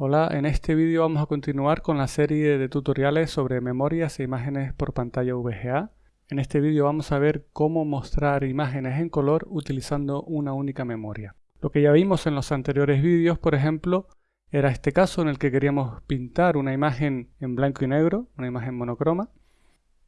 Hola, en este vídeo vamos a continuar con la serie de tutoriales sobre memorias e imágenes por pantalla VGA. En este vídeo vamos a ver cómo mostrar imágenes en color utilizando una única memoria. Lo que ya vimos en los anteriores vídeos, por ejemplo, era este caso en el que queríamos pintar una imagen en blanco y negro, una imagen monocroma,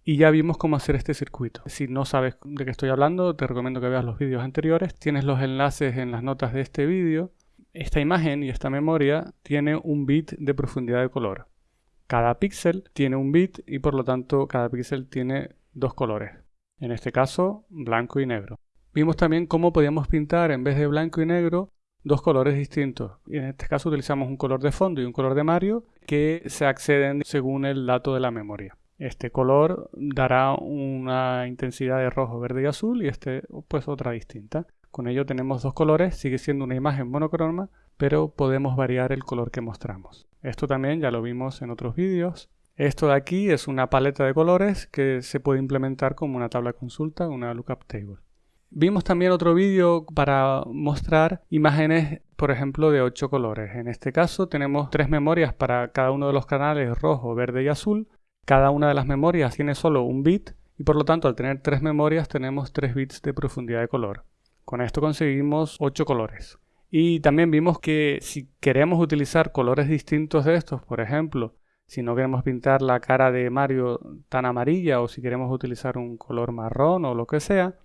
y ya vimos cómo hacer este circuito. Si no sabes de qué estoy hablando, te recomiendo que veas los vídeos anteriores. Tienes los enlaces en las notas de este vídeo esta imagen y esta memoria tiene un bit de profundidad de color. Cada píxel tiene un bit y por lo tanto cada píxel tiene dos colores. En este caso, blanco y negro. Vimos también cómo podíamos pintar en vez de blanco y negro dos colores distintos. Y en este caso utilizamos un color de fondo y un color de Mario que se acceden según el dato de la memoria. Este color dará una intensidad de rojo, verde y azul y este pues otra distinta. Con ello tenemos dos colores, sigue siendo una imagen monocroma, pero podemos variar el color que mostramos. Esto también ya lo vimos en otros vídeos. Esto de aquí es una paleta de colores que se puede implementar como una tabla consulta, una lookup table. Vimos también otro vídeo para mostrar imágenes, por ejemplo, de 8 colores. En este caso tenemos tres memorias para cada uno de los canales rojo, verde y azul. Cada una de las memorias tiene solo un bit y por lo tanto al tener tres memorias tenemos 3 bits de profundidad de color. Con esto conseguimos 8 colores. Y también vimos que si queremos utilizar colores distintos de estos, por ejemplo, si no queremos pintar la cara de Mario tan amarilla o si queremos utilizar un color marrón o lo que sea,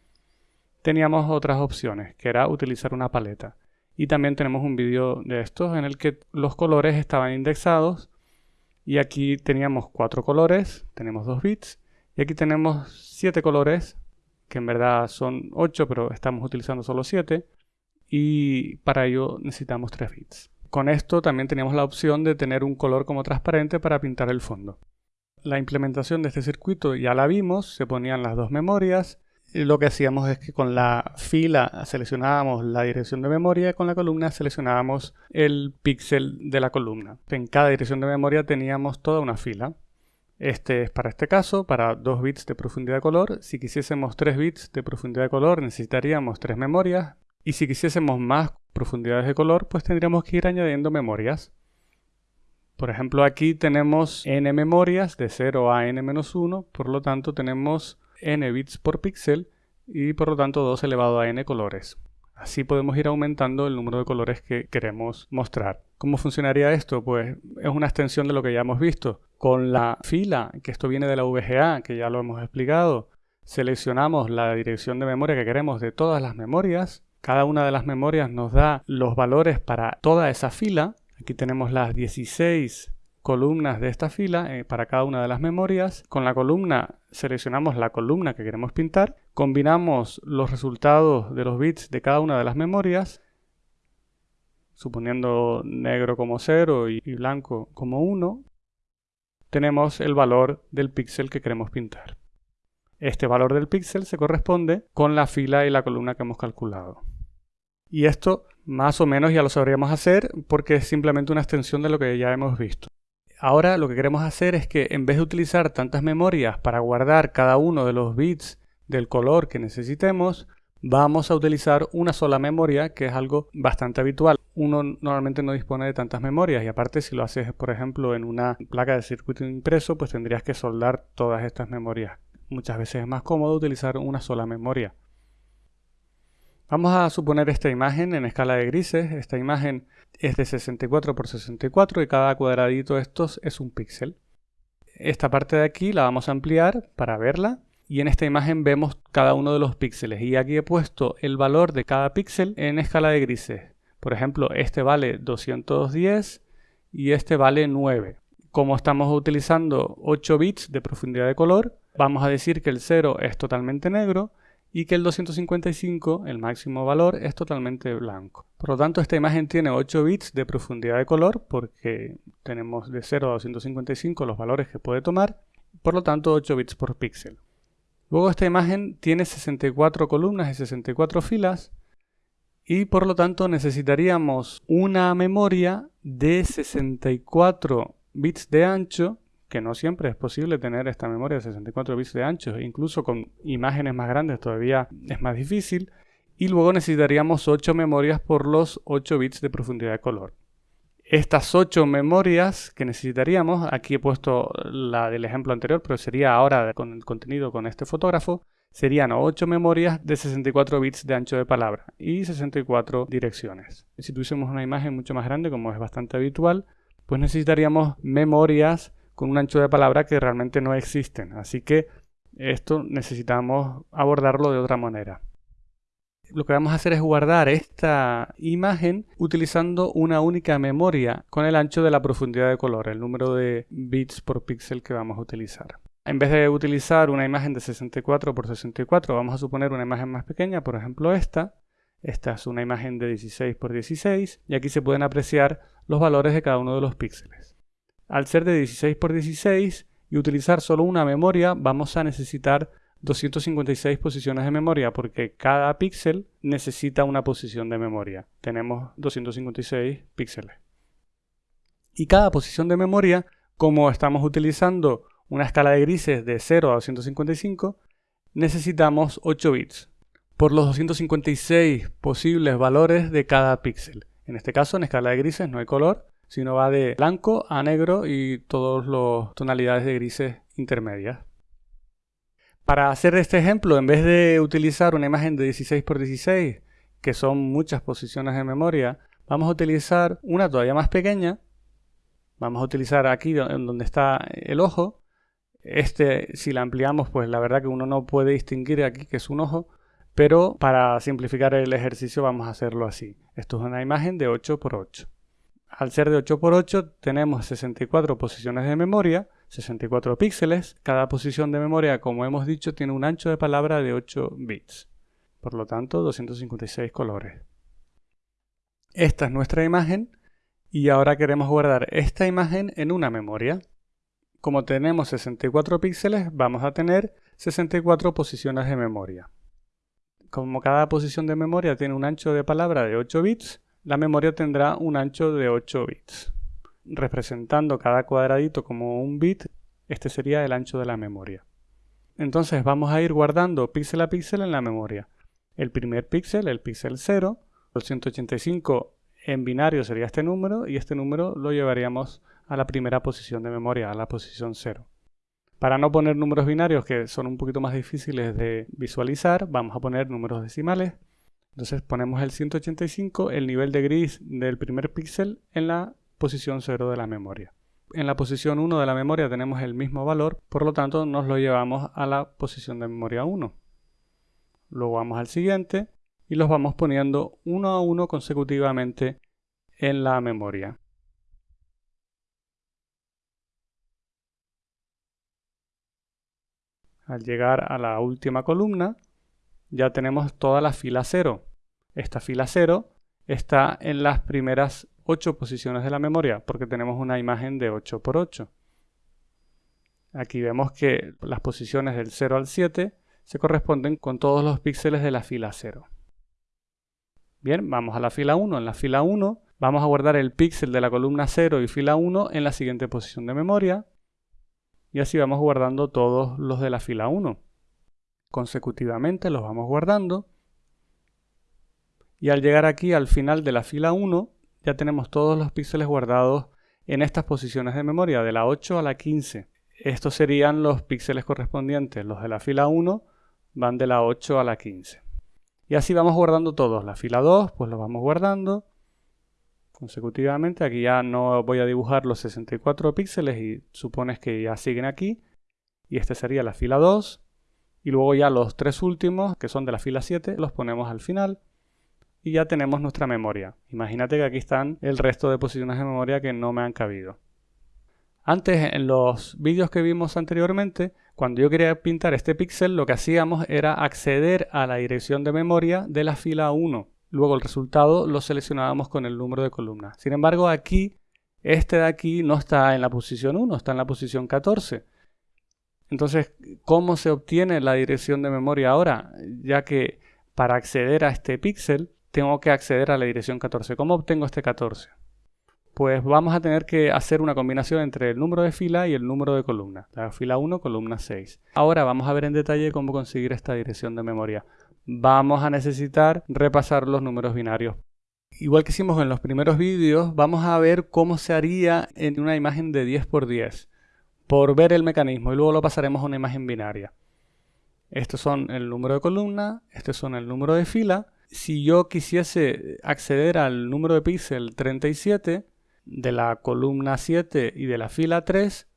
teníamos otras opciones, que era utilizar una paleta. Y también tenemos un vídeo de estos en el que los colores estaban indexados y aquí teníamos cuatro colores, tenemos dos bits, y aquí tenemos siete colores que en verdad son 8, pero estamos utilizando solo 7, y para ello necesitamos 3 bits. Con esto también teníamos la opción de tener un color como transparente para pintar el fondo. La implementación de este circuito ya la vimos, se ponían las dos memorias, y lo que hacíamos es que con la fila seleccionábamos la dirección de memoria y con la columna seleccionábamos el píxel de la columna. En cada dirección de memoria teníamos toda una fila. Este es para este caso, para 2 bits de profundidad de color. Si quisiésemos 3 bits de profundidad de color necesitaríamos 3 memorias. Y si quisiésemos más profundidades de color, pues tendríamos que ir añadiendo memorias. Por ejemplo, aquí tenemos n memorias de 0 a n-1, por lo tanto tenemos n bits por píxel y por lo tanto 2 elevado a n colores. Así podemos ir aumentando el número de colores que queremos mostrar. ¿Cómo funcionaría esto? Pues es una extensión de lo que ya hemos visto. Con la fila, que esto viene de la VGA, que ya lo hemos explicado, seleccionamos la dirección de memoria que queremos de todas las memorias. Cada una de las memorias nos da los valores para toda esa fila. Aquí tenemos las 16 columnas de esta fila eh, para cada una de las memorias. Con la columna seleccionamos la columna que queremos pintar, combinamos los resultados de los bits de cada una de las memorias, suponiendo negro como 0 y, y blanco como 1, tenemos el valor del píxel que queremos pintar. Este valor del píxel se corresponde con la fila y la columna que hemos calculado. Y esto más o menos ya lo sabríamos hacer porque es simplemente una extensión de lo que ya hemos visto. Ahora lo que queremos hacer es que en vez de utilizar tantas memorias para guardar cada uno de los bits del color que necesitemos, vamos a utilizar una sola memoria, que es algo bastante habitual. Uno normalmente no dispone de tantas memorias y aparte si lo haces, por ejemplo, en una placa de circuito impreso, pues tendrías que soldar todas estas memorias. Muchas veces es más cómodo utilizar una sola memoria. Vamos a suponer esta imagen en escala de grises. Esta imagen es de 64 por 64 y cada cuadradito de estos es un píxel. Esta parte de aquí la vamos a ampliar para verla y en esta imagen vemos cada uno de los píxeles y aquí he puesto el valor de cada píxel en escala de grises. Por ejemplo, este vale 210 y este vale 9. Como estamos utilizando 8 bits de profundidad de color, vamos a decir que el 0 es totalmente negro y que el 255, el máximo valor, es totalmente blanco. Por lo tanto, esta imagen tiene 8 bits de profundidad de color porque tenemos de 0 a 255 los valores que puede tomar, por lo tanto 8 bits por píxel. Luego esta imagen tiene 64 columnas y 64 filas y por lo tanto necesitaríamos una memoria de 64 bits de ancho que no siempre es posible tener esta memoria de 64 bits de ancho, incluso con imágenes más grandes todavía es más difícil, y luego necesitaríamos 8 memorias por los 8 bits de profundidad de color. Estas 8 memorias que necesitaríamos, aquí he puesto la del ejemplo anterior, pero sería ahora con el contenido con este fotógrafo, serían 8 memorias de 64 bits de ancho de palabra y 64 direcciones. Si tuviésemos una imagen mucho más grande, como es bastante habitual, pues necesitaríamos memorias con un ancho de palabra que realmente no existen. Así que esto necesitamos abordarlo de otra manera lo que vamos a hacer es guardar esta imagen utilizando una única memoria con el ancho de la profundidad de color, el número de bits por píxel que vamos a utilizar. En vez de utilizar una imagen de 64 por 64, vamos a suponer una imagen más pequeña, por ejemplo esta. Esta es una imagen de 16 por 16 y aquí se pueden apreciar los valores de cada uno de los píxeles. Al ser de 16 por 16 y utilizar solo una memoria, vamos a necesitar 256 posiciones de memoria porque cada píxel necesita una posición de memoria. Tenemos 256 píxeles. Y cada posición de memoria, como estamos utilizando una escala de grises de 0 a 255, necesitamos 8 bits por los 256 posibles valores de cada píxel. En este caso, en escala de grises no hay color, sino va de blanco a negro y todas las tonalidades de grises intermedias. Para hacer este ejemplo, en vez de utilizar una imagen de 16 x 16, que son muchas posiciones de memoria, vamos a utilizar una todavía más pequeña. Vamos a utilizar aquí donde está el ojo. Este, si la ampliamos, pues la verdad que uno no puede distinguir aquí que es un ojo, pero para simplificar el ejercicio vamos a hacerlo así. Esto es una imagen de 8 x 8. Al ser de 8 x 8 tenemos 64 posiciones de memoria 64 píxeles. Cada posición de memoria, como hemos dicho, tiene un ancho de palabra de 8 bits. Por lo tanto, 256 colores. Esta es nuestra imagen y ahora queremos guardar esta imagen en una memoria. Como tenemos 64 píxeles, vamos a tener 64 posiciones de memoria. Como cada posición de memoria tiene un ancho de palabra de 8 bits, la memoria tendrá un ancho de 8 bits representando cada cuadradito como un bit, este sería el ancho de la memoria. Entonces vamos a ir guardando píxel a píxel en la memoria. El primer píxel, el píxel 0, el 185 en binario sería este número y este número lo llevaríamos a la primera posición de memoria, a la posición 0. Para no poner números binarios que son un poquito más difíciles de visualizar, vamos a poner números decimales. Entonces ponemos el 185, el nivel de gris del primer píxel en la posición 0 de la memoria. En la posición 1 de la memoria tenemos el mismo valor, por lo tanto nos lo llevamos a la posición de memoria 1. Luego vamos al siguiente y los vamos poniendo uno a uno consecutivamente en la memoria. Al llegar a la última columna ya tenemos toda la fila 0. Esta fila 0 está en las primeras 8 posiciones de la memoria porque tenemos una imagen de 8 por 8. Aquí vemos que las posiciones del 0 al 7 se corresponden con todos los píxeles de la fila 0. Bien, vamos a la fila 1. En la fila 1 vamos a guardar el píxel de la columna 0 y fila 1 en la siguiente posición de memoria. Y así vamos guardando todos los de la fila 1. Consecutivamente los vamos guardando. Y al llegar aquí al final de la fila 1, ya tenemos todos los píxeles guardados en estas posiciones de memoria, de la 8 a la 15. Estos serían los píxeles correspondientes. Los de la fila 1 van de la 8 a la 15. Y así vamos guardando todos. La fila 2, pues los vamos guardando consecutivamente. Aquí ya no voy a dibujar los 64 píxeles y supones que ya siguen aquí. Y esta sería la fila 2. Y luego ya los tres últimos, que son de la fila 7, los ponemos al final y ya tenemos nuestra memoria. Imagínate que aquí están el resto de posiciones de memoria que no me han cabido. Antes, en los vídeos que vimos anteriormente, cuando yo quería pintar este píxel, lo que hacíamos era acceder a la dirección de memoria de la fila 1. Luego el resultado lo seleccionábamos con el número de columna. Sin embargo, aquí, este de aquí no está en la posición 1, está en la posición 14. Entonces, ¿cómo se obtiene la dirección de memoria ahora? Ya que para acceder a este píxel tengo que acceder a la dirección 14. ¿Cómo obtengo este 14? Pues vamos a tener que hacer una combinación entre el número de fila y el número de columna. La fila 1, columna 6. Ahora vamos a ver en detalle cómo conseguir esta dirección de memoria. Vamos a necesitar repasar los números binarios. Igual que hicimos en los primeros vídeos, vamos a ver cómo se haría en una imagen de 10 x 10 por ver el mecanismo y luego lo pasaremos a una imagen binaria. Estos son el número de columna, estos son el número de fila. Si yo quisiese acceder al número de píxel 37 de la columna 7 y de la fila 3,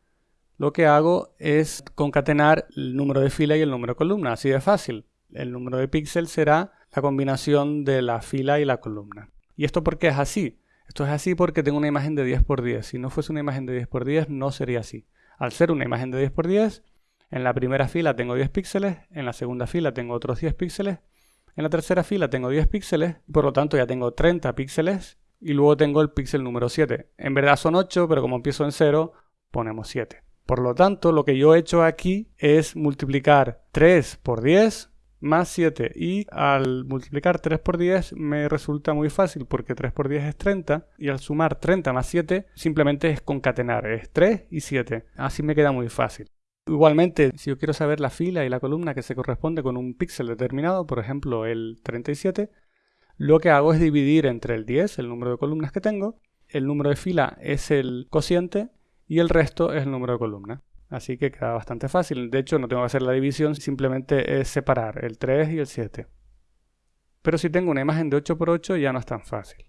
lo que hago es concatenar el número de fila y el número de columna, así de fácil. El número de píxel será la combinación de la fila y la columna. ¿Y esto por qué es así? Esto es así porque tengo una imagen de 10 x 10. Si no fuese una imagen de 10 x 10 no sería así. Al ser una imagen de 10 x 10, en la primera fila tengo 10 píxeles, en la segunda fila tengo otros 10 píxeles, en la tercera fila tengo 10 píxeles, por lo tanto ya tengo 30 píxeles y luego tengo el píxel número 7. En verdad son 8, pero como empiezo en 0, ponemos 7. Por lo tanto, lo que yo he hecho aquí es multiplicar 3 por 10 más 7 y al multiplicar 3 por 10 me resulta muy fácil porque 3 por 10 es 30 y al sumar 30 más 7 simplemente es concatenar, es 3 y 7. Así me queda muy fácil. Igualmente, si yo quiero saber la fila y la columna que se corresponde con un píxel determinado, por ejemplo el 37, lo que hago es dividir entre el 10, el número de columnas que tengo, el número de fila es el cociente y el resto es el número de columna. Así que queda bastante fácil. De hecho, no tengo que hacer la división, simplemente es separar el 3 y el 7. Pero si tengo una imagen de 8x8 ya no es tan fácil.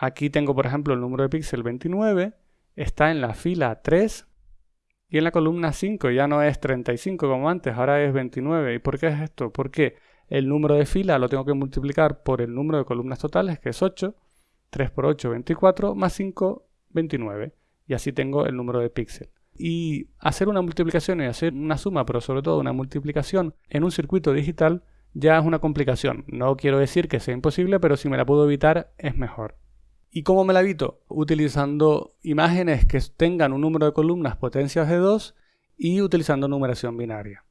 Aquí tengo, por ejemplo, el número de píxel 29, está en la fila 3 y en la columna 5 ya no es 35 como antes, ahora es 29. ¿Y por qué es esto? Porque el número de fila lo tengo que multiplicar por el número de columnas totales, que es 8. 3 por 8, 24, más 5, 29. Y así tengo el número de píxel y hacer una multiplicación y hacer una suma, pero sobre todo una multiplicación en un circuito digital ya es una complicación. No quiero decir que sea imposible, pero si me la puedo evitar es mejor. ¿Y cómo me la evito? Utilizando imágenes que tengan un número de columnas potencias de 2 y utilizando numeración binaria.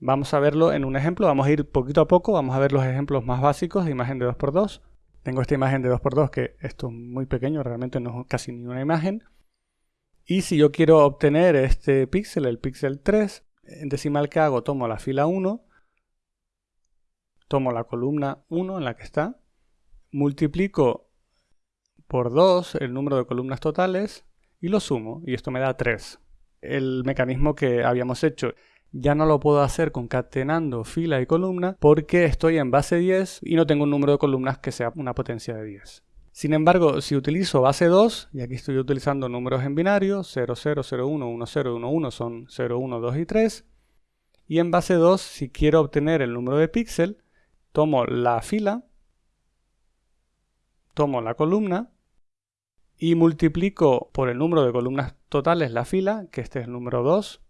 Vamos a verlo en un ejemplo, vamos a ir poquito a poco, vamos a ver los ejemplos más básicos de imagen de 2x2. Tengo esta imagen de 2x2 que esto es muy pequeño, realmente no es casi ni una imagen. Y si yo quiero obtener este píxel, el píxel 3, en decimal que hago, tomo la fila 1, tomo la columna 1 en la que está, multiplico por 2 el número de columnas totales y lo sumo, y esto me da 3. El mecanismo que habíamos hecho ya no lo puedo hacer concatenando fila y columna porque estoy en base 10 y no tengo un número de columnas que sea una potencia de 10. Sin embargo, si utilizo base 2, y aquí estoy utilizando números en binario, 0, 0, 0, 1, 1, 0, 1, 1 son 0, 1, 2 y 3, y en base 2, si quiero obtener el número de píxel, tomo la fila, tomo la columna, y multiplico por el número de columnas totales la fila, que este es el número 2,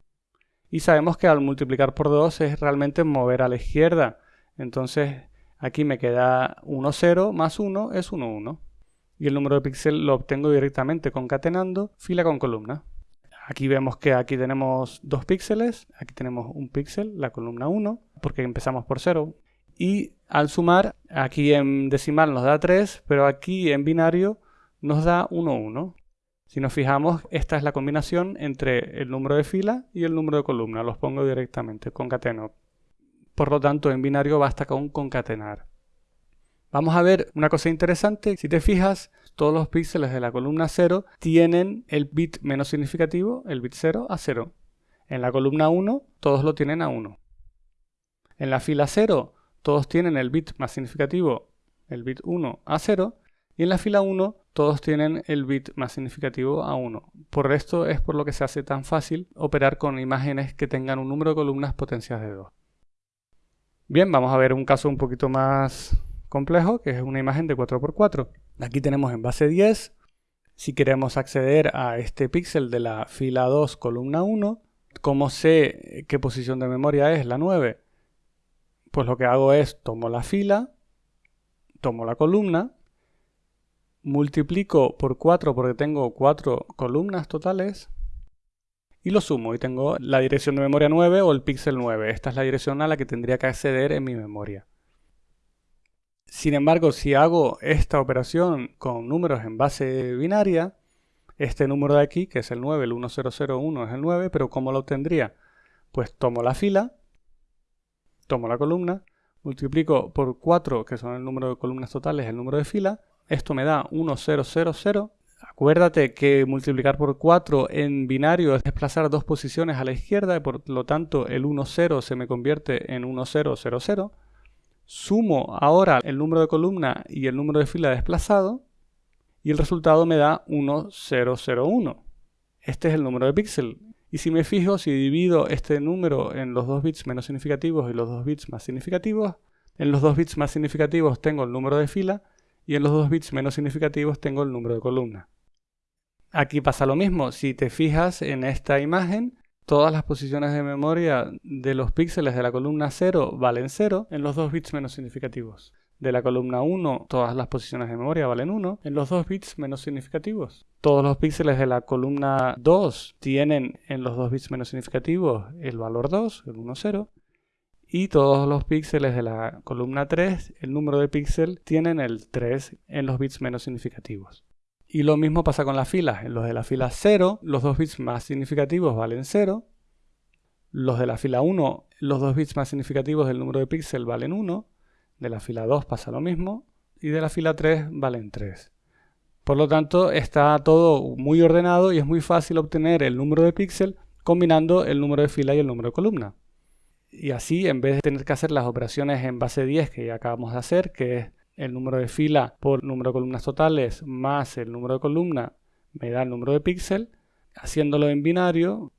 y sabemos que al multiplicar por 2 es realmente mover a la izquierda. Entonces aquí me queda 1, 0 más 1 es 1, 1 y el número de píxeles lo obtengo directamente concatenando fila con columna. Aquí vemos que aquí tenemos dos píxeles, aquí tenemos un píxel, la columna 1, porque empezamos por 0. Y al sumar, aquí en decimal nos da 3, pero aquí en binario nos da 1, 1. Si nos fijamos, esta es la combinación entre el número de fila y el número de columna. Los pongo directamente, concateno. Por lo tanto, en binario basta con concatenar. Vamos a ver una cosa interesante. Si te fijas, todos los píxeles de la columna 0 tienen el bit menos significativo, el bit 0, a 0. En la columna 1, todos lo tienen a 1. En la fila 0, todos tienen el bit más significativo, el bit 1, a 0. Y en la fila 1, todos tienen el bit más significativo a 1. Por esto es por lo que se hace tan fácil operar con imágenes que tengan un número de columnas potencias de 2. Bien, vamos a ver un caso un poquito más complejo, que es una imagen de 4x4. Aquí tenemos en base 10. Si queremos acceder a este píxel de la fila 2, columna 1, ¿cómo sé qué posición de memoria es la 9? Pues lo que hago es tomo la fila, tomo la columna, multiplico por 4 porque tengo 4 columnas totales y lo sumo y tengo la dirección de memoria 9 o el píxel 9. Esta es la dirección a la que tendría que acceder en mi memoria. Sin embargo, si hago esta operación con números en base binaria, este número de aquí, que es el 9, el 1001 es el 9, pero ¿cómo lo obtendría? Pues tomo la fila, tomo la columna, multiplico por 4, que son el número de columnas totales, el número de fila, esto me da 1000. Acuérdate que multiplicar por 4 en binario es desplazar dos posiciones a la izquierda y por lo tanto el 10 se me convierte en 1000. Sumo ahora el número de columna y el número de fila desplazado y el resultado me da 1001. Este es el número de píxel. Y si me fijo, si divido este número en los dos bits menos significativos y los dos bits más significativos, en los dos bits más significativos tengo el número de fila y en los dos bits menos significativos tengo el número de columna. Aquí pasa lo mismo, si te fijas en esta imagen, todas las posiciones de memoria de los píxeles de la columna 0 valen 0 en los dos bits menos significativos. De la columna 1, todas las posiciones de memoria valen 1 en los dos bits menos significativos. Todos los píxeles de la columna 2 tienen en los dos bits menos significativos el valor 2, el 1, 0 y todos los píxeles de la columna 3, el número de píxel, tienen el 3 en los bits menos significativos. Y lo mismo pasa con las filas. En los de la fila 0, los dos bits más significativos valen 0. Los de la fila 1, los dos bits más significativos del número de píxel valen 1. De la fila 2 pasa lo mismo. Y de la fila 3 valen 3. Por lo tanto, está todo muy ordenado y es muy fácil obtener el número de píxel combinando el número de fila y el número de columna y así en vez de tener que hacer las operaciones en base 10 que ya acabamos de hacer, que es el número de fila por número de columnas totales más el número de columna me da el número de píxel, haciéndolo en binario,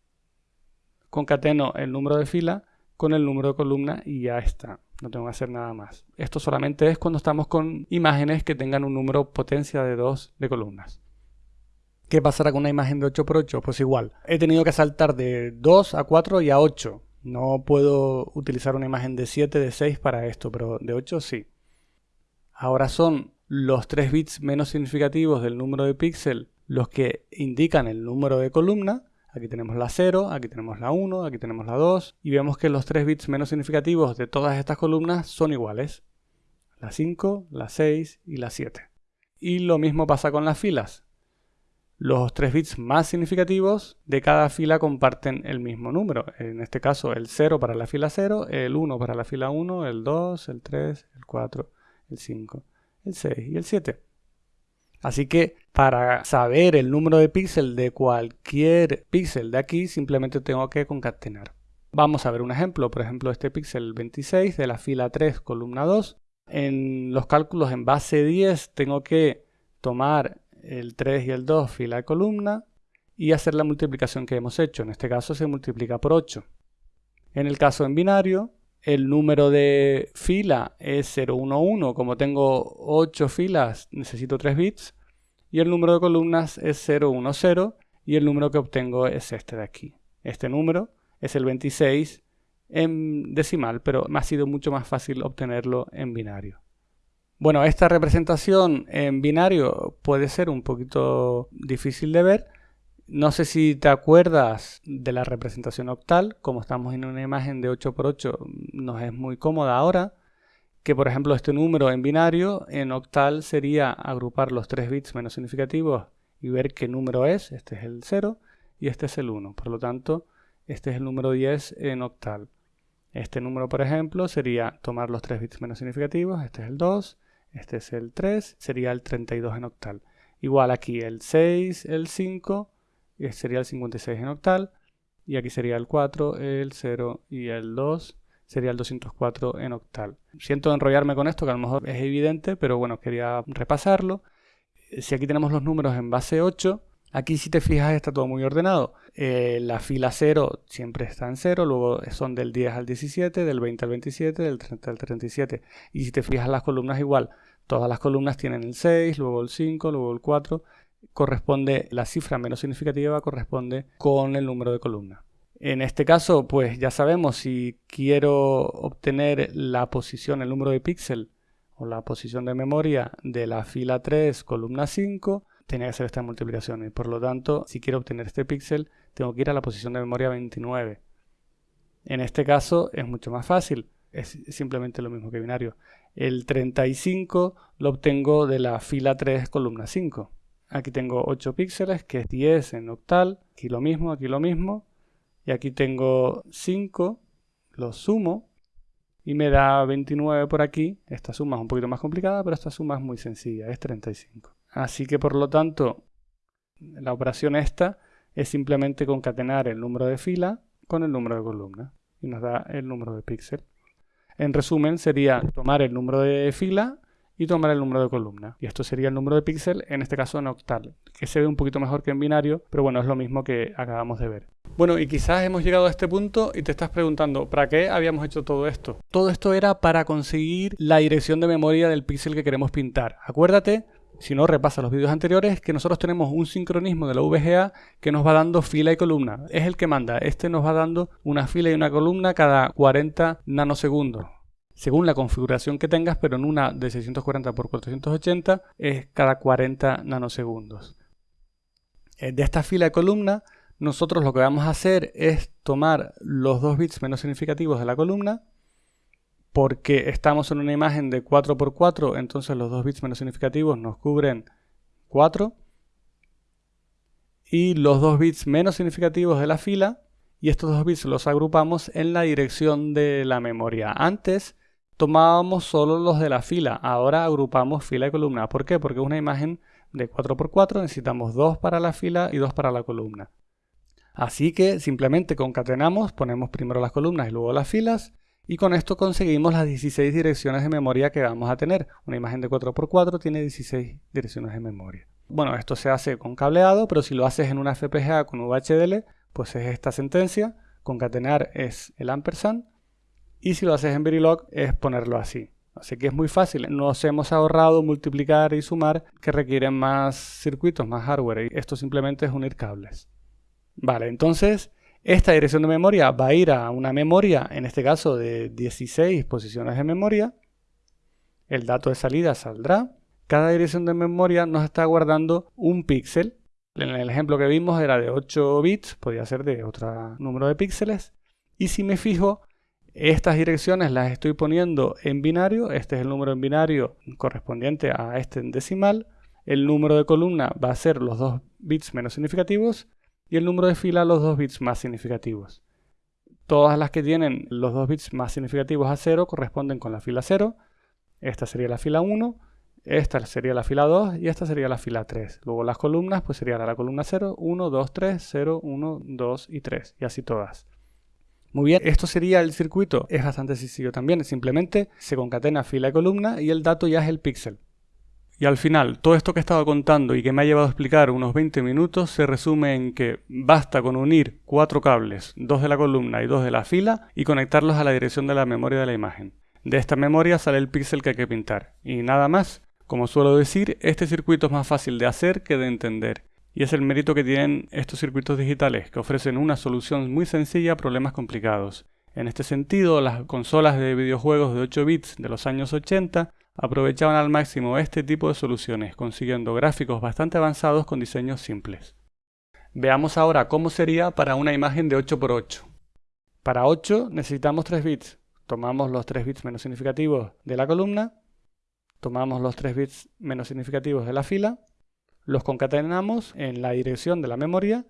concateno el número de fila con el número de columna y ya está. No tengo que hacer nada más. Esto solamente es cuando estamos con imágenes que tengan un número potencia de 2 de columnas. ¿Qué pasará con una imagen de 8x8? Pues igual. He tenido que saltar de 2 a 4 y a 8. No puedo utilizar una imagen de 7, de 6 para esto, pero de 8 sí. Ahora son los 3 bits menos significativos del número de píxel los que indican el número de columna. Aquí tenemos la 0, aquí tenemos la 1, aquí tenemos la 2 y vemos que los 3 bits menos significativos de todas estas columnas son iguales. La 5, la 6 y la 7. Y lo mismo pasa con las filas. Los tres bits más significativos de cada fila comparten el mismo número. En este caso el 0 para la fila 0, el 1 para la fila 1, el 2, el 3, el 4, el 5, el 6 y el 7. Así que para saber el número de píxel de cualquier píxel de aquí simplemente tengo que concatenar. Vamos a ver un ejemplo, por ejemplo este píxel 26 de la fila 3 columna 2. En los cálculos en base 10 tengo que tomar el 3 y el 2 fila de columna y hacer la multiplicación que hemos hecho. En este caso se multiplica por 8. En el caso en binario, el número de fila es 011. Como tengo 8 filas, necesito 3 bits. Y el número de columnas es 010. Y el número que obtengo es este de aquí. Este número es el 26 en decimal, pero me ha sido mucho más fácil obtenerlo en binario. Bueno, esta representación en binario puede ser un poquito difícil de ver. No sé si te acuerdas de la representación octal, como estamos en una imagen de 8x8, nos es muy cómoda ahora, que por ejemplo este número en binario, en octal sería agrupar los tres bits menos significativos y ver qué número es, este es el 0 y este es el 1, por lo tanto este es el número 10 en octal. Este número por ejemplo sería tomar los tres bits menos significativos, este es el 2, este es el 3, sería el 32 en octal. Igual aquí el 6, el 5, y sería el 56 en octal. Y aquí sería el 4, el 0 y el 2 sería el 204 en octal. Siento enrollarme con esto, que a lo mejor es evidente, pero bueno, quería repasarlo. Si aquí tenemos los números en base 8, aquí si te fijas está todo muy ordenado. Eh, la fila 0 siempre está en 0, luego son del 10 al 17, del 20 al 27, del 30 al 37. Y si te fijas las columnas igual, Todas las columnas tienen el 6, luego el 5, luego el 4. Corresponde, la cifra menos significativa corresponde con el número de columna. En este caso, pues ya sabemos si quiero obtener la posición, el número de píxel o la posición de memoria de la fila 3, columna 5, tenía que hacer esta multiplicación. Y por lo tanto, si quiero obtener este píxel, tengo que ir a la posición de memoria 29. En este caso es mucho más fácil es simplemente lo mismo que binario. El 35 lo obtengo de la fila 3, columna 5. Aquí tengo 8 píxeles, que es 10 en octal. Aquí lo mismo, aquí lo mismo. Y aquí tengo 5, lo sumo. y me da 29 por aquí. Esta suma es un poquito más complicada, pero esta suma es muy sencilla, es 35. Así que por lo tanto, la operación esta es simplemente concatenar el número de fila con el número de columna y nos da el número de píxel. En resumen, sería tomar el número de fila y tomar el número de columna. Y esto sería el número de píxel, en este caso en octal, que se ve un poquito mejor que en binario, pero bueno, es lo mismo que acabamos de ver. Bueno, y quizás hemos llegado a este punto y te estás preguntando, ¿para qué habíamos hecho todo esto? Todo esto era para conseguir la dirección de memoria del píxel que queremos pintar. Acuérdate, si no repasa los vídeos anteriores, que nosotros tenemos un sincronismo de la VGA que nos va dando fila y columna. Es el que manda. Este nos va dando una fila y una columna cada 40 nanosegundos. Según la configuración que tengas, pero en una de 640 x 480 es cada 40 nanosegundos. Eh, de esta fila y columna nosotros lo que vamos a hacer es tomar los dos bits menos significativos de la columna, porque estamos en una imagen de 4x4, entonces los dos bits menos significativos nos cubren 4, y los dos bits menos significativos de la fila, y estos dos bits los agrupamos en la dirección de la memoria. Antes tomábamos solo los de la fila, ahora agrupamos fila y columna. ¿Por qué? Porque una imagen de 4x4, necesitamos dos para la fila y dos para la columna. Así que simplemente concatenamos, ponemos primero las columnas y luego las filas y con esto conseguimos las 16 direcciones de memoria que vamos a tener. Una imagen de 4x4 tiene 16 direcciones de memoria. Bueno, esto se hace con cableado, pero si lo haces en una FPGA con VHDL, pues es esta sentencia. Concatenar es el ampersand. Y si lo haces en Verilog es ponerlo así. Así que es muy fácil. Nos hemos ahorrado multiplicar y sumar que requieren más circuitos, más hardware. Y esto simplemente es unir cables. Vale, entonces esta dirección de memoria va a ir a una memoria, en este caso de 16 posiciones de memoria. El dato de salida saldrá. Cada dirección de memoria nos está guardando un píxel. En el ejemplo que vimos era de 8 bits, podría ser de otro número de píxeles. Y si me fijo, estas direcciones las estoy poniendo en binario. Este es el número en binario correspondiente a este en decimal. El número de columna va a ser los dos bits menos significativos y el número de fila los dos bits más significativos. Todas las que tienen los dos bits más significativos a 0 corresponden con la fila 0. Esta sería la fila 1, esta sería la fila 2 y esta sería la fila 3. Luego las columnas pues sería la columna 0, 1, 2, 3, 0, 1, 2 y 3 y así todas. Muy bien, esto sería el circuito. Es bastante sencillo también. Simplemente se concatena fila y columna y el dato ya es el píxel. Y al final, todo esto que he estado contando y que me ha llevado a explicar unos 20 minutos se resume en que basta con unir cuatro cables, dos de la columna y dos de la fila, y conectarlos a la dirección de la memoria de la imagen. De esta memoria sale el píxel que hay que pintar. Y nada más. Como suelo decir, este circuito es más fácil de hacer que de entender. Y es el mérito que tienen estos circuitos digitales, que ofrecen una solución muy sencilla a problemas complicados. En este sentido, las consolas de videojuegos de 8 bits de los años 80 aprovechaban al máximo este tipo de soluciones, consiguiendo gráficos bastante avanzados con diseños simples. Veamos ahora cómo sería para una imagen de 8x8. Para 8 necesitamos 3 bits. Tomamos los 3 bits menos significativos de la columna, tomamos los 3 bits menos significativos de la fila, los concatenamos en la dirección de la memoria.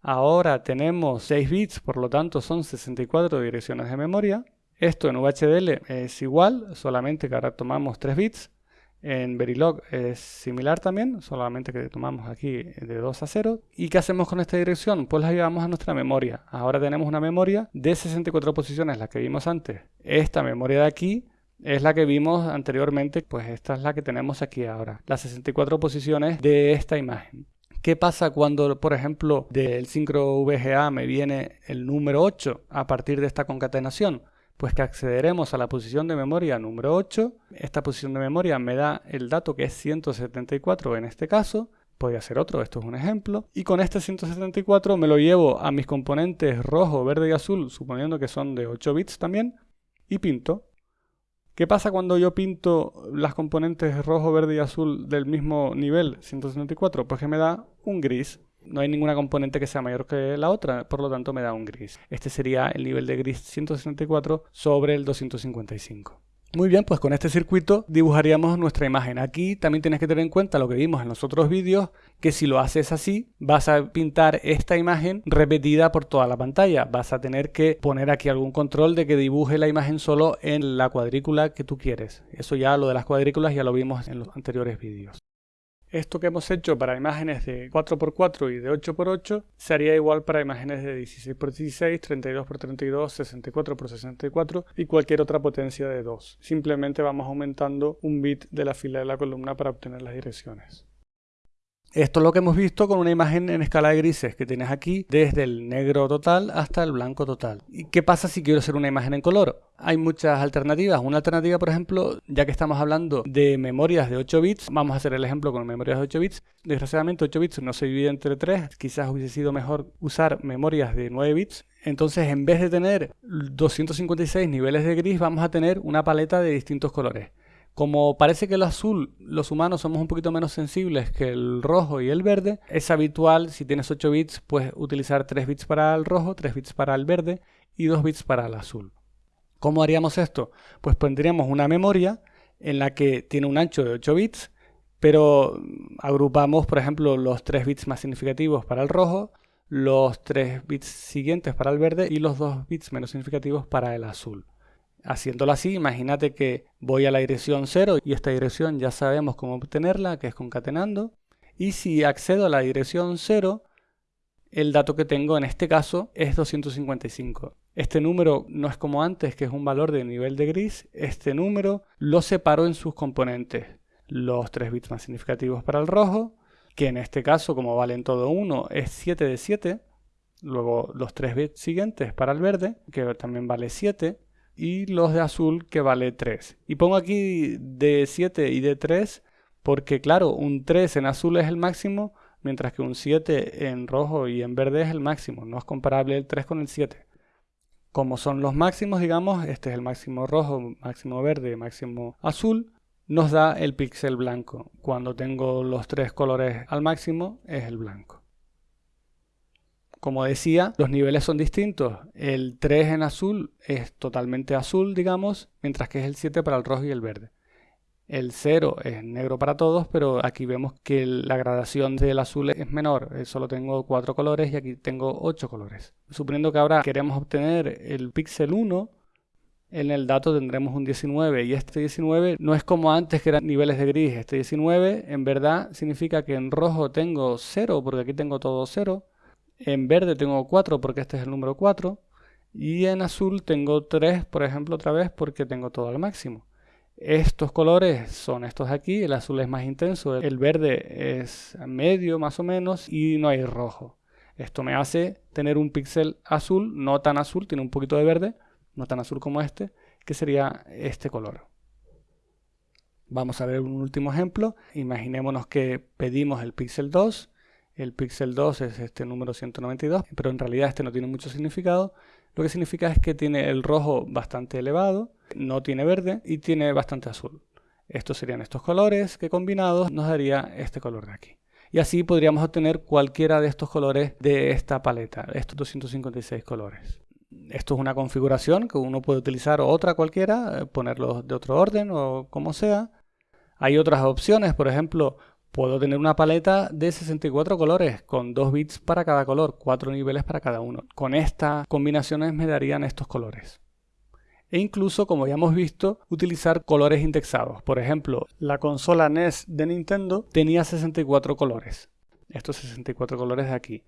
Ahora tenemos 6 bits, por lo tanto son 64 direcciones de memoria. Esto en VHDL es igual, solamente que ahora tomamos 3 bits. En Verilog es similar también, solamente que tomamos aquí de 2 a 0. ¿Y qué hacemos con esta dirección? Pues la llevamos a nuestra memoria. Ahora tenemos una memoria de 64 posiciones, la que vimos antes. Esta memoria de aquí es la que vimos anteriormente, pues esta es la que tenemos aquí ahora. Las 64 posiciones de esta imagen. ¿Qué pasa cuando, por ejemplo, del sincro VGA me viene el número 8 a partir de esta concatenación? Pues que accederemos a la posición de memoria número 8. Esta posición de memoria me da el dato que es 174 en este caso, podría ser otro, esto es un ejemplo. Y con este 174 me lo llevo a mis componentes rojo, verde y azul, suponiendo que son de 8 bits también, y pinto. ¿Qué pasa cuando yo pinto las componentes rojo, verde y azul del mismo nivel, 174? Pues que me da un gris no hay ninguna componente que sea mayor que la otra, por lo tanto me da un gris. Este sería el nivel de gris 164 sobre el 255. Muy bien, pues con este circuito dibujaríamos nuestra imagen. Aquí también tienes que tener en cuenta lo que vimos en los otros vídeos, que si lo haces así, vas a pintar esta imagen repetida por toda la pantalla. Vas a tener que poner aquí algún control de que dibuje la imagen solo en la cuadrícula que tú quieres. Eso ya, lo de las cuadrículas, ya lo vimos en los anteriores vídeos. Esto que hemos hecho para imágenes de 4x4 y de 8x8 sería igual para imágenes de 16x16, 32x32, 64x64 y cualquier otra potencia de 2. Simplemente vamos aumentando un bit de la fila de la columna para obtener las direcciones. Esto es lo que hemos visto con una imagen en escala de grises que tienes aquí desde el negro total hasta el blanco total. ¿Y qué pasa si quiero hacer una imagen en color? Hay muchas alternativas. Una alternativa, por ejemplo, ya que estamos hablando de memorias de 8 bits, vamos a hacer el ejemplo con memorias de 8 bits. Desgraciadamente 8 bits no se divide entre 3, quizás hubiese sido mejor usar memorias de 9 bits. Entonces, en vez de tener 256 niveles de gris, vamos a tener una paleta de distintos colores. Como parece que el azul, los humanos somos un poquito menos sensibles que el rojo y el verde, es habitual, si tienes 8 bits, pues utilizar 3 bits para el rojo, 3 bits para el verde y 2 bits para el azul. ¿Cómo haríamos esto? Pues pondríamos una memoria en la que tiene un ancho de 8 bits, pero agrupamos, por ejemplo, los 3 bits más significativos para el rojo, los 3 bits siguientes para el verde y los 2 bits menos significativos para el azul. Haciéndolo así, imagínate que voy a la dirección 0 y esta dirección ya sabemos cómo obtenerla, que es concatenando. Y si accedo a la dirección 0, el dato que tengo en este caso es 255. Este número no es como antes, que es un valor de nivel de gris. Este número lo separo en sus componentes. Los 3 bits más significativos para el rojo, que en este caso, como valen todo 1, es 7 de 7. Luego los 3 bits siguientes para el verde, que también vale 7 y los de azul que vale 3. Y pongo aquí de 7 y de 3 porque claro, un 3 en azul es el máximo, mientras que un 7 en rojo y en verde es el máximo. No es comparable el 3 con el 7. Como son los máximos, digamos, este es el máximo rojo, máximo verde, máximo azul, nos da el píxel blanco. Cuando tengo los tres colores al máximo, es el blanco. Como decía, los niveles son distintos. El 3 en azul es totalmente azul, digamos, mientras que es el 7 para el rojo y el verde. El 0 es negro para todos, pero aquí vemos que la gradación del azul es menor. Eh, solo tengo 4 colores y aquí tengo 8 colores. Suponiendo que ahora queremos obtener el píxel 1, en el dato tendremos un 19 y este 19 no es como antes que eran niveles de gris. Este 19 en verdad significa que en rojo tengo 0 porque aquí tengo todo 0 en verde tengo 4 porque este es el número 4. Y en azul tengo 3, por ejemplo, otra vez porque tengo todo al máximo. Estos colores son estos aquí, el azul es más intenso, el verde es medio más o menos y no hay rojo. Esto me hace tener un píxel azul, no tan azul, tiene un poquito de verde, no tan azul como este, que sería este color. Vamos a ver un último ejemplo. Imaginémonos que pedimos el píxel 2 el píxel 2 es este número 192, pero en realidad este no tiene mucho significado. Lo que significa es que tiene el rojo bastante elevado, no tiene verde y tiene bastante azul. Estos serían estos colores que combinados nos daría este color de aquí. Y así podríamos obtener cualquiera de estos colores de esta paleta, estos 256 colores. Esto es una configuración que uno puede utilizar otra cualquiera, eh, ponerlos de otro orden o como sea. Hay otras opciones, por ejemplo, Puedo tener una paleta de 64 colores con 2 bits para cada color, 4 niveles para cada uno. Con estas combinaciones me darían estos colores. E incluso, como ya hemos visto, utilizar colores indexados. Por ejemplo, la consola NES de Nintendo tenía 64 colores. Estos 64 colores de aquí.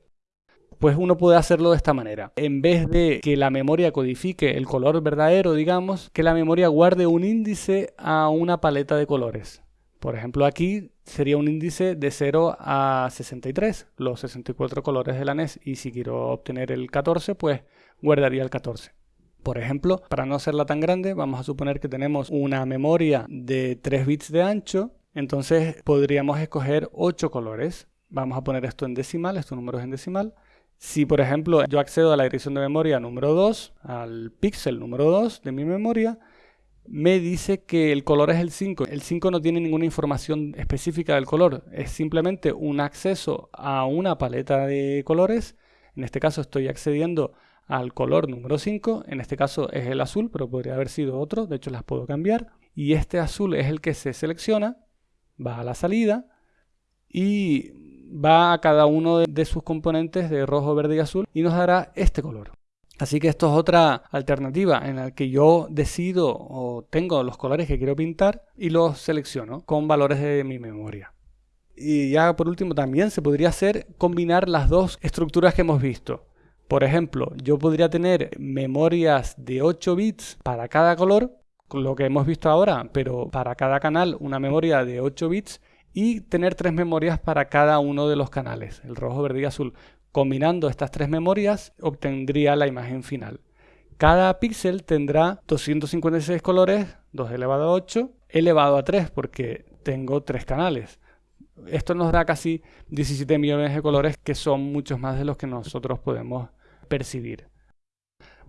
Pues uno puede hacerlo de esta manera. En vez de que la memoria codifique el color verdadero, digamos, que la memoria guarde un índice a una paleta de colores. Por ejemplo, aquí sería un índice de 0 a 63, los 64 colores de la NES, y si quiero obtener el 14, pues guardaría el 14. Por ejemplo, para no hacerla tan grande, vamos a suponer que tenemos una memoria de 3 bits de ancho, entonces podríamos escoger 8 colores. Vamos a poner esto en decimal, estos números en decimal. Si, por ejemplo, yo accedo a la dirección de memoria número 2, al píxel número 2 de mi memoria, me dice que el color es el 5. El 5 no tiene ninguna información específica del color, es simplemente un acceso a una paleta de colores. En este caso estoy accediendo al color número 5, en este caso es el azul, pero podría haber sido otro, de hecho las puedo cambiar, y este azul es el que se selecciona, va a la salida y va a cada uno de sus componentes de rojo, verde y azul y nos dará este color. Así que esto es otra alternativa en la que yo decido o tengo los colores que quiero pintar y los selecciono con valores de mi memoria. Y ya por último también se podría hacer combinar las dos estructuras que hemos visto. Por ejemplo, yo podría tener memorias de 8 bits para cada color, lo que hemos visto ahora, pero para cada canal una memoria de 8 bits y tener tres memorias para cada uno de los canales, el rojo, verde y azul. Combinando estas tres memorias obtendría la imagen final. Cada píxel tendrá 256 colores, 2 elevado a 8, elevado a 3 porque tengo tres canales. Esto nos da casi 17 millones de colores que son muchos más de los que nosotros podemos percibir.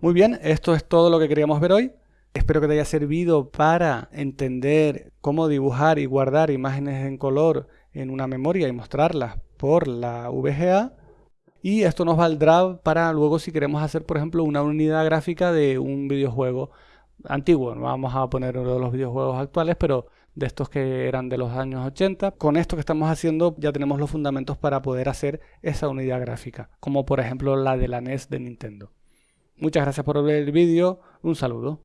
Muy bien, esto es todo lo que queríamos ver hoy. Espero que te haya servido para entender cómo dibujar y guardar imágenes en color en una memoria y mostrarlas por la VGA y esto nos valdrá para luego si queremos hacer por ejemplo una unidad gráfica de un videojuego antiguo, no vamos a poner uno de los videojuegos actuales, pero de estos que eran de los años 80. Con esto que estamos haciendo ya tenemos los fundamentos para poder hacer esa unidad gráfica, como por ejemplo la de la NES de Nintendo. Muchas gracias por ver el vídeo, un saludo.